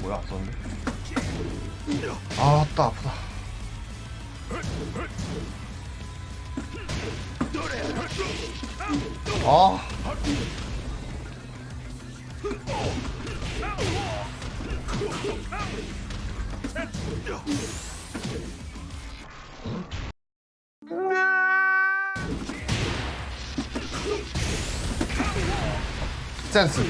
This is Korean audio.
뭐야 썼는데? 아 아따 아프다. 아 战死